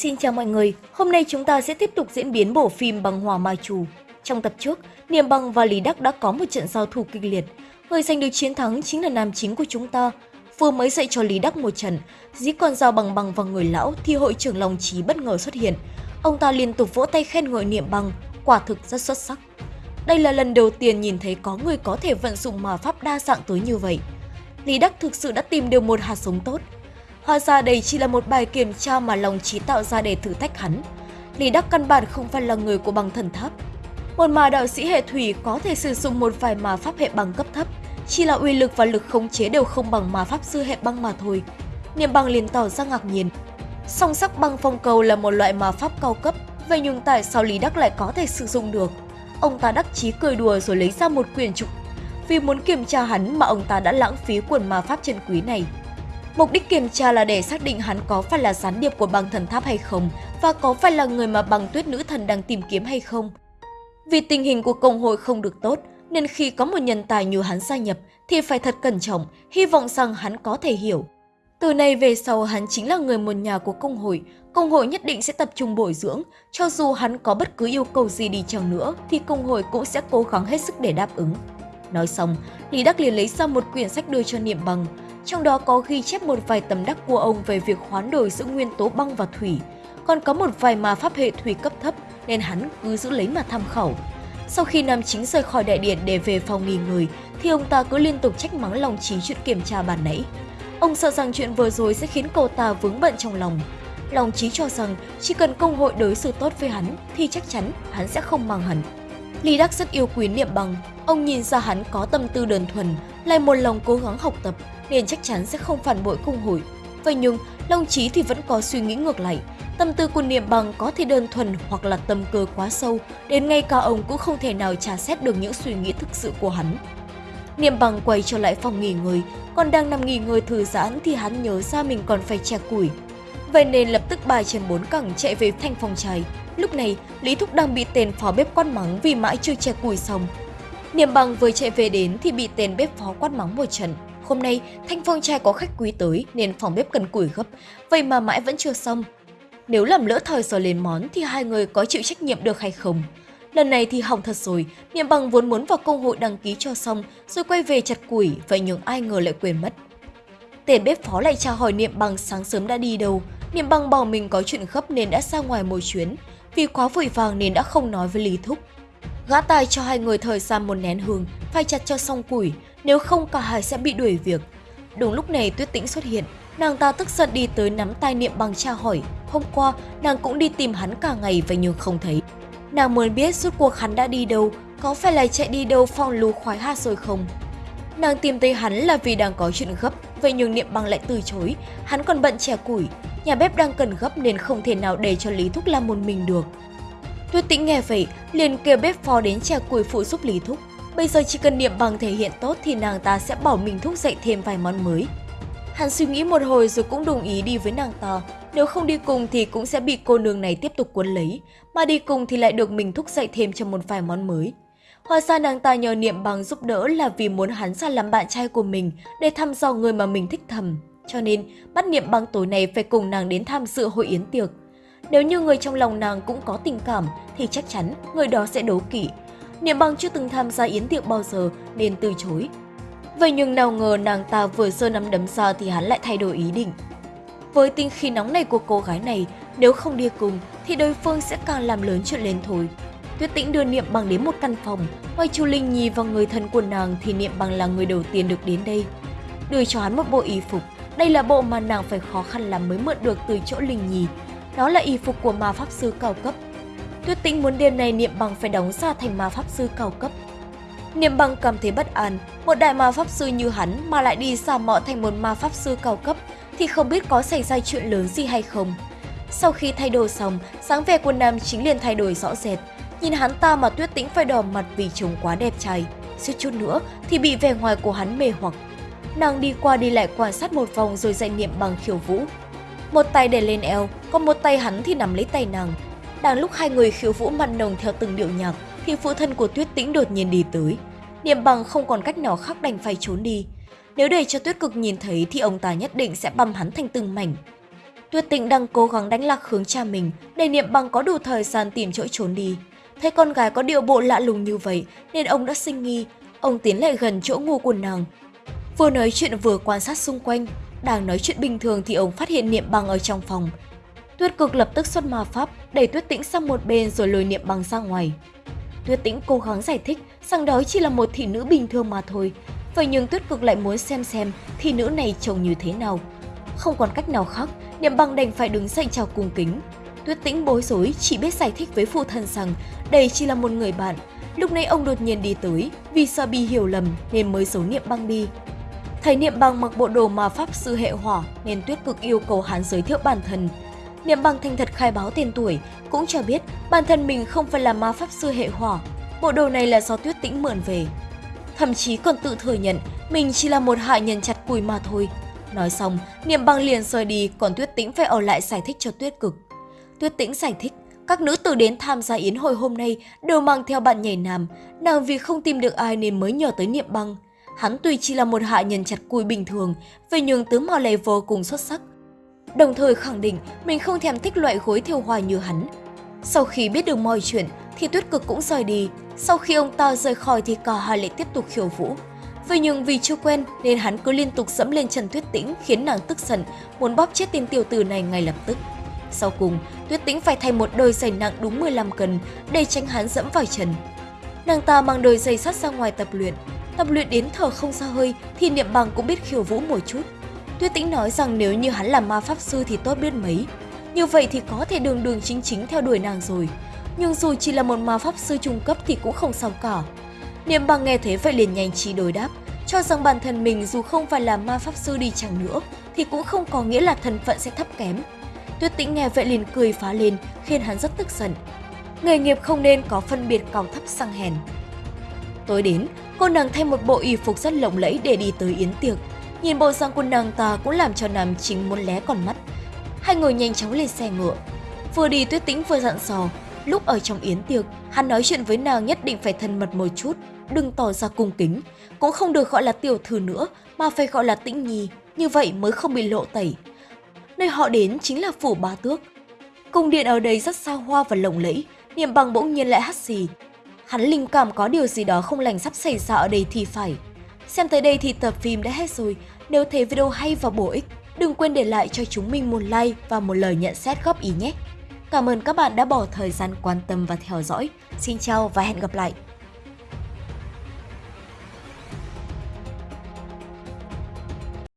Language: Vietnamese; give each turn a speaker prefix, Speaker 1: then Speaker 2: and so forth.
Speaker 1: Xin chào mọi người, hôm nay chúng ta sẽ tiếp tục diễn biến bộ phim Bằng hòa Ma Chủ. Trong tập trước, Niềm Bằng và Lý Đắc đã có một trận giao thủ kịch liệt. Người giành được chiến thắng chính là nam chính của chúng ta. Vừa mới dạy cho Lý Đắc một trận, dí con dao bằng bằng vào người lão thì hội trưởng Long Trí bất ngờ xuất hiện. Ông ta liên tục vỗ tay khen ngợi Niệm Bằng, quả thực rất xuất sắc. Đây là lần đầu tiên nhìn thấy có người có thể vận dụng mà pháp đa dạng tới như vậy. Lý Đắc thực sự đã tìm được một hạt giống tốt. Hóa ra đây chỉ là một bài kiểm tra mà lòng trí tạo ra để thử thách hắn. Lý Đắc căn bản không phải là người của bằng thần tháp. Một mà đạo sĩ hệ thủy có thể sử dụng một vài mà pháp hệ băng cấp thấp, chỉ là uy lực và lực khống chế đều không bằng mà pháp sư hệ băng mà thôi. Niệm băng liền tỏ ra ngạc nhiên. Song sắc băng phong cầu là một loại mà pháp cao cấp, vậy nhưng tại sao Lý Đắc lại có thể sử dụng được? Ông ta đắc chí cười đùa rồi lấy ra một quyển trục. Vì muốn kiểm tra hắn mà ông ta đã lãng phí quần ma pháp chân quý này. Mục đích kiểm tra là để xác định hắn có phải là gián điệp của băng thần tháp hay không và có phải là người mà băng tuyết nữ thần đang tìm kiếm hay không. Vì tình hình của công hội không được tốt, nên khi có một nhân tài như hắn gia nhập thì phải thật cẩn trọng, hy vọng rằng hắn có thể hiểu. Từ nay về sau hắn chính là người một nhà của công hội, công hội nhất định sẽ tập trung bồi dưỡng, cho dù hắn có bất cứ yêu cầu gì đi chăng nữa thì công hội cũng sẽ cố gắng hết sức để đáp ứng. Nói xong, Lý Đắc liền lấy ra một quyển sách đưa cho Niệm Bằng, trong đó có ghi chép một vài tấm đắc của ông về việc hoán đổi giữa nguyên tố băng và thủy, còn có một vài mà pháp hệ thủy cấp thấp nên hắn cứ giữ lấy mà tham khảo. Sau khi nam chính rời khỏi đại điện để về phòng nghỉ ngơi, thì ông ta cứ liên tục trách mắng lòng trí chuyện kiểm tra bàn nãy. Ông sợ rằng chuyện vừa rồi sẽ khiến cậu ta vướng bận trong lòng. Lòng trí cho rằng chỉ cần công hội đối xử tốt với hắn thì chắc chắn hắn sẽ không mang hẳn. Lý Đắc rất yêu quý niệm bằng, ông nhìn ra hắn có tâm tư đơn thuần, lại một lòng cố gắng học tập nên chắc chắn sẽ không phản bội cung hội. Vậy nhưng, Long Chí thì vẫn có suy nghĩ ngược lại. Tâm tư của niệm bằng có thể đơn thuần hoặc là tâm cơ quá sâu, đến ngay cả ông cũng không thể nào trả xét được những suy nghĩ thực sự của hắn. Niệm bằng quay trở lại phòng nghỉ ngơi, còn đang nằm nghỉ ngơi thư giãn thì hắn nhớ ra mình còn phải che củi. Vậy nên lập tức bài chân bốn cẳng chạy về thanh phòng cháy. Lúc này, Lý Thúc đang bị tên phó bếp quát mắng vì mãi chưa che củi xong. Niệm bằng vừa chạy về đến thì bị tên bếp phó quát mắng một trận. Hôm nay, Thanh Phong trai có khách quý tới nên phòng bếp cần củi gấp, vậy mà mãi vẫn chưa xong. Nếu làm lỡ thời giờ lên món thì hai người có chịu trách nhiệm được hay không? Lần này thì hỏng thật rồi, Niệm bằng vốn muốn vào công hội đăng ký cho xong rồi quay về chặt củi, vậy nhưng ai ngờ lại quên mất. Tên bếp phó lại tra hỏi Niệm bằng sáng sớm đã đi đâu, Niệm bằng bảo mình có chuyện gấp nên đã ra ngoài một chuyến, vì quá vội vàng nên đã không nói với Lý Thúc. Gã tài cho hai người thời gian một nén hương, phải chặt cho xong củi, nếu không cả hai sẽ bị đuổi việc. Đúng lúc này Tuyết Tĩnh xuất hiện, nàng ta tức giận đi tới nắm tay niệm bằng tra hỏi. Hôm qua, nàng cũng đi tìm hắn cả ngày vậy nhưng không thấy. Nàng muốn biết suốt cuộc hắn đã đi đâu, có phải là chạy đi đâu phong lù khoái hát rồi không? Nàng tìm thấy hắn là vì đang có chuyện gấp, vậy nhưng niệm băng lại từ chối, hắn còn bận chè củi. Nhà bếp đang cần gấp nên không thể nào để cho Lý Thúc làm một mình được. Tuyết Tĩnh nghe vậy, liền kêu bếp phó đến chè củi phụ giúp Lý Thúc. Bây giờ chỉ cần niệm băng thể hiện tốt thì nàng ta sẽ bảo mình thúc dậy thêm vài món mới. Hắn suy nghĩ một hồi rồi cũng đồng ý đi với nàng ta. Nếu không đi cùng thì cũng sẽ bị cô nương này tiếp tục cuốn lấy, mà đi cùng thì lại được mình thúc dậy thêm cho một vài món mới. Hóa ra nàng ta nhờ niệm bằng giúp đỡ là vì muốn hắn ra làm bạn trai của mình để thăm dò người mà mình thích thầm. Cho nên, bắt niệm bằng tối này phải cùng nàng đến tham dự hội yến tiệc. Nếu như người trong lòng nàng cũng có tình cảm thì chắc chắn người đó sẽ đố kỵ, Niệm bằng chưa từng tham gia yến tiệc bao giờ nên từ chối. Vậy nhưng nào ngờ nàng ta vừa sơ nắm đấm ra thì hắn lại thay đổi ý định. Với tinh khí nóng này của cô gái này, nếu không đi cùng thì đối phương sẽ càng làm lớn chuyện lên thôi. Tuyết Tĩnh đưa Niệm Bằng đến một căn phòng, ngoài Chu Linh Nhi và người thân của nàng thì Niệm Bằng là người đầu tiên được đến đây. Đưa cho hắn một bộ y phục, đây là bộ mà nàng phải khó khăn lắm mới mượn được từ chỗ Linh Nhi. Đó là y phục của ma pháp sư cao cấp Tuyết Tĩnh muốn đêm nay Niệm Bằng phải đóng ra thành ma pháp sư cao cấp. Niệm Bằng cảm thấy bất an, một đại ma pháp sư như hắn mà lại đi giả mọ thành một ma pháp sư cao cấp thì không biết có xảy ra chuyện lớn gì hay không. Sau khi thay đồ xong, sáng vẻ của nam chính liền thay đổi rõ rệt. Nhìn hắn ta mà Tuyết Tĩnh phải đỏ mặt vì chồng quá đẹp trai. Suýt chút nữa thì bị vẻ ngoài của hắn mê hoặc. Nàng đi qua đi lại quan sát một vòng rồi dạy Niệm Bằng khiêu vũ. Một tay để lên eo, còn một tay hắn thì nắm lấy tay nàng, đang lúc hai người khiêu vũ mặn nồng theo từng điệu nhạc, thì phụ thân của Tuyết Tĩnh đột nhiên đi tới. Niệm bằng không còn cách nào khác đành phải trốn đi. Nếu để cho Tuyết Cực nhìn thấy thì ông ta nhất định sẽ băm hắn thành từng mảnh. Tuyết Tĩnh đang cố gắng đánh lạc hướng cha mình để Niệm Bằng có đủ thời gian tìm chỗ trốn đi. Thấy con gái có điệu bộ lạ lùng như vậy nên ông đã sinh nghi. Ông tiến lại gần chỗ ngủ của nàng. Vừa nói chuyện vừa quan sát xung quanh. Đang nói chuyện bình thường thì ông phát hiện Niệm Bằng ở trong phòng. Tuyết cực lập tức xuất ma pháp, đẩy Tuyết Tĩnh sang một bên rồi lôi Niệm Bằng ra ngoài. Tuyết Tĩnh cố gắng giải thích rằng đó chỉ là một thị nữ bình thường mà thôi. Vậy nhưng Tuyết cực lại muốn xem xem thị nữ này trông như thế nào. Không còn cách nào khác, Niệm Bằng đành phải đứng dậy chào cung kính. Tuyết Tĩnh bối rối chỉ biết giải thích với phụ thân rằng đây chỉ là một người bạn. Lúc này ông đột nhiên đi tới, vì sợ bị hiểu lầm nên mới giấu Niệm Băng đi. Thấy Niệm Băng mặc bộ đồ mà pháp sư hệ hỏa nên Tuyết Cực yêu cầu hắn giới thiệu bản thân. Niệm Băng thành thật khai báo tên tuổi, cũng cho biết bản thân mình không phải là ma pháp sư hệ hỏa. Bộ đồ này là do Tuyết Tĩnh mượn về. Thậm chí còn tự thừa nhận mình chỉ là một hạ nhân chặt cùi mà thôi. Nói xong, Niệm Băng liền rời đi, còn Tuyết Tĩnh phải ở lại giải thích cho Tuyết Cực. Tuyết Tĩnh giải thích, các nữ tử đến tham gia yến hội hôm nay đều mang theo bạn nhảy nam, nàng vì không tìm được ai nên mới nhờ tới Niệm Băng. Hắn tuy chỉ là một hạ nhân chặt cùi bình thường, về nhường tướng mạo này vô cùng xuất sắc. Đồng thời khẳng định mình không thèm thích loại gối thiêu hoa như hắn. Sau khi biết được mọi chuyện thì Tuyết Cực cũng rời đi. Sau khi ông ta rời khỏi thì cả hai lại tiếp tục khiêu vũ. Vậy nhưng vì chưa quen nên hắn cứ liên tục dẫm lên Trần Tuyết Tĩnh khiến nàng tức giận, muốn bóp chết tên tiểu tử này ngay lập tức. Sau cùng, Tuyết Tĩnh phải thay một đôi giày nặng đúng 15 cân để tránh hắn dẫm vào chân. Nàng ta mang đôi giày sắt ra ngoài tập luyện. Tập luyện đến thở không ra hơi thì Niệm Bằng cũng biết khiêu vũ một chút. Tuyết Tĩnh nói rằng nếu như hắn là ma pháp sư thì tốt biết mấy. Như vậy thì có thể đường đường chính chính theo đuổi nàng rồi. Nhưng dù chỉ là một ma pháp sư trung cấp thì cũng không sao cả. Niệm Bằng nghe thế vậy liền nhanh trí đối đáp, cho rằng bản thân mình dù không phải là ma pháp sư đi chẳng nữa thì cũng không có nghĩa là thân phận sẽ thấp kém. Tuyết Tĩnh nghe vậy liền cười phá lên, khiến hắn rất tức giận. Nghề nghiệp không nên có phân biệt cao thấp sang hèn. Tối đến, cô nàng thay một bộ y phục rất lộng lẫy để đi tới yến tiệc. Nhìn bộ dạng của nàng ta cũng làm cho nam chính muốn lé còn mắt. Hai người nhanh chóng lên xe ngựa. Vừa đi Tuyết Tĩnh vừa dặn dò, lúc ở trong yến tiệc, hắn nói chuyện với nàng nhất định phải thân mật một chút, đừng tỏ ra cung kính, cũng không được gọi là tiểu thư nữa mà phải gọi là Tĩnh Nhi, như vậy mới không bị lộ tẩy nơi họ đến chính là phủ ba tước. Cung điện ở đây rất xa hoa và lộng lẫy, niệm bằng bỗng nhiên lại hắt xì. Hắn linh cảm có điều gì đó không lành sắp xảy ra ở đây thì phải. Xem tới đây thì tập phim đã hết rồi. Nếu thấy video hay và bổ ích, đừng quên để lại cho chúng mình một like và một lời nhận xét góp ý nhé. Cảm ơn các bạn đã bỏ thời gian quan tâm và theo dõi. Xin chào và hẹn gặp lại!